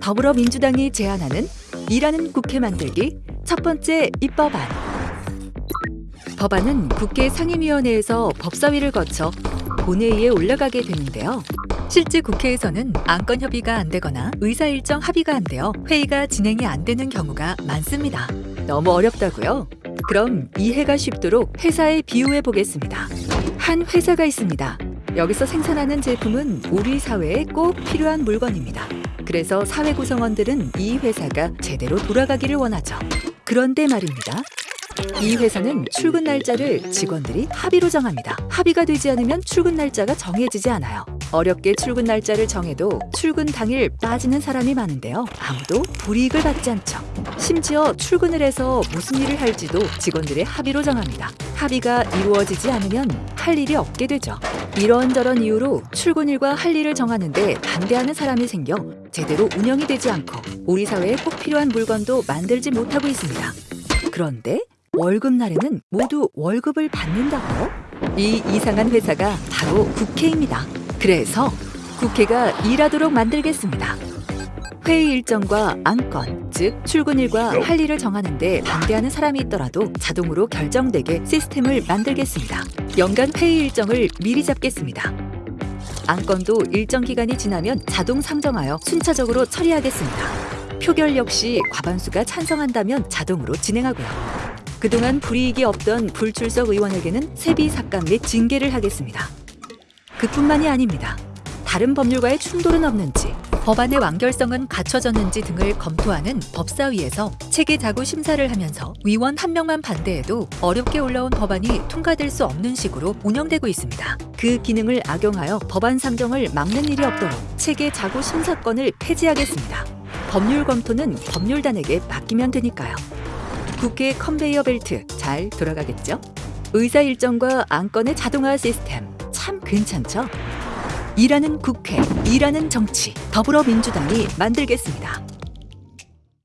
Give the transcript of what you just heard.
더불어민주당이 제안하는 일하는 국회 만들기 첫 번째 입법안. 법안은 국회 상임위원회에서 법사위를 거쳐 본회의에 올라가게 되는데요. 실제 국회에서는 안건 협의가 안 되거나 의사 일정 합의가 안 되어 회의가 진행이 안 되는 경우가 많습니다. 너무 어렵다고요? 그럼 이해가 쉽도록 회사에 비유해 보겠습니다. 한 회사가 있습니다. 여기서 생산하는 제품은 우리 사회에 꼭 필요한 물건입니다. 그래서 사회 구성원들은 이 회사가 제대로 돌아가기를 원하죠. 그런데 말입니다. 이 회사는 출근 날짜를 직원들이 합의로 정합니다. 합의가 되지 않으면 출근 날짜가 정해지지 않아요. 어렵게 출근 날짜를 정해도 출근 당일 빠지는 사람이 많은데요. 아무도 불이익을 받지 않죠. 심지어 출근을 해서 무슨 일을 할지도 직원들의 합의로 정합니다. 합의가 이루어지지 않으면 할 일이 없게 되죠. 이런저런 이유로 출근일과 할 일을 정하는데 반대하는 사람이 생겨 제대로 운영이 되지 않고 우리 사회에 꼭 필요한 물건도 만들지 못하고 있습니다. 그런데 월급날에는 모두 월급을 받는다고요? 이 이상한 회사가 바로 국회입니다. 그래서 국회가 일하도록 만들겠습니다. 회의 일정과 안건, 즉 출근일과 할 일을 정하는데 반대하는 사람이 있더라도 자동으로 결정되게 시스템을 만들겠습니다. 연간 회의 일정을 미리 잡겠습니다. 안건도 일정 기간이 지나면 자동 상정하여 순차적으로 처리하겠습니다. 표결 역시 과반수가 찬성한다면 자동으로 진행하고요. 그동안 불이익이 없던 불출석 의원에게는 세비 삭감 및 징계를 하겠습니다. 그뿐만이 아닙니다. 다른 법률과의 충돌은 없는지, 법안의 완결성은 갖춰졌는지 등을 검토하는 법사위에서 체계 자구 심사를 하면서 위원 한 명만 반대해도 어렵게 올라온 법안이 통과될 수 없는 식으로 운영되고 있습니다. 그 기능을 악용하여 법안 상정을 막는 일이 없도록 체계 자구 심사권을 폐지하겠습니다. 법률 검토는 법률단에게 맡기면 되니까요. 국회 컨베이어 벨트 잘 돌아가겠죠? 의사 일정과 안건의 자동화 시스템 참 괜찮죠? 일하는 국회, 일하는 정치, 더불어민주당이 만들겠습니다.